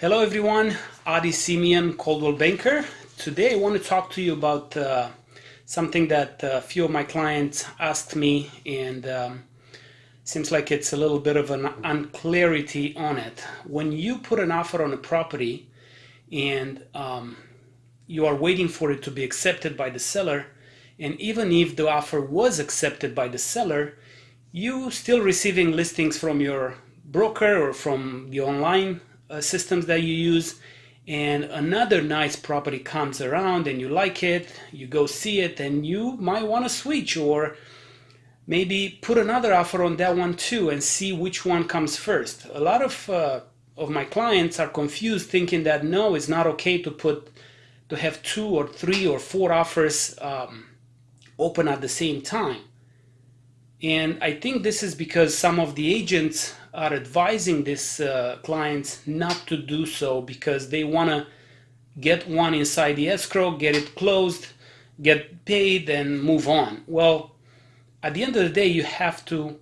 Hello everyone, Adi Simeon, Coldwell Banker. Today I want to talk to you about uh, something that a few of my clients asked me and um, seems like it's a little bit of an unclarity on it. When you put an offer on a property and um, you are waiting for it to be accepted by the seller and even if the offer was accepted by the seller, you still receiving listings from your broker or from the online uh, systems that you use and another nice property comes around and you like it, you go see it and you might want to switch or maybe put another offer on that one too and see which one comes first. A lot of uh, of my clients are confused thinking that no, it's not okay to put to have two or three or four offers um, open at the same time. And I think this is because some of the agents are advising these uh, clients not to do so because they want to get one inside the escrow, get it closed, get paid, and move on. Well, at the end of the day, you have to,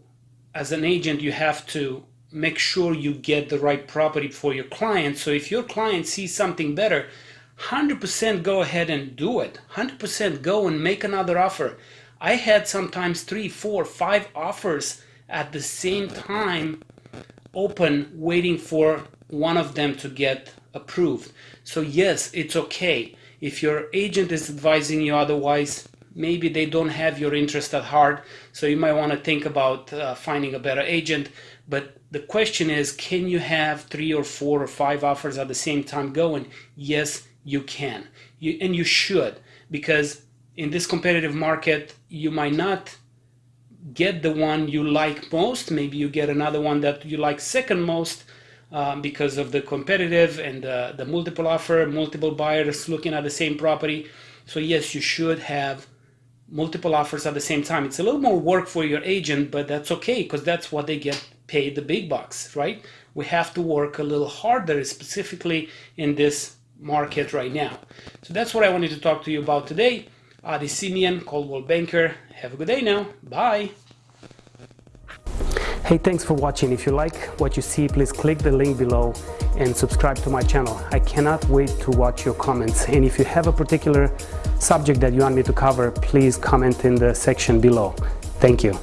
as an agent, you have to make sure you get the right property for your client. So if your client sees something better, 100% go ahead and do it. 100% go and make another offer. I had sometimes three, four, five offers at the same time open waiting for one of them to get approved. So yes, it's okay. If your agent is advising you otherwise, maybe they don't have your interest at heart. So you might want to think about uh, finding a better agent. But the question is, can you have three or four or five offers at the same time going? Yes, you can. You, and you should because in this competitive market, you might not get the one you like most. Maybe you get another one that you like second most um, because of the competitive and the multiple offer, multiple buyers looking at the same property. So yes, you should have multiple offers at the same time. It's a little more work for your agent, but that's okay because that's what they get paid the big bucks, right? We have to work a little harder, specifically in this market right now. So that's what I wanted to talk to you about today. Adi Simeon, Coldwell Banker. Have a good day now. Bye. Hey, thanks for watching. If you like what you see, please click the link below and subscribe to my channel. I cannot wait to watch your comments. And if you have a particular subject that you want me to cover, please comment in the section below. Thank you.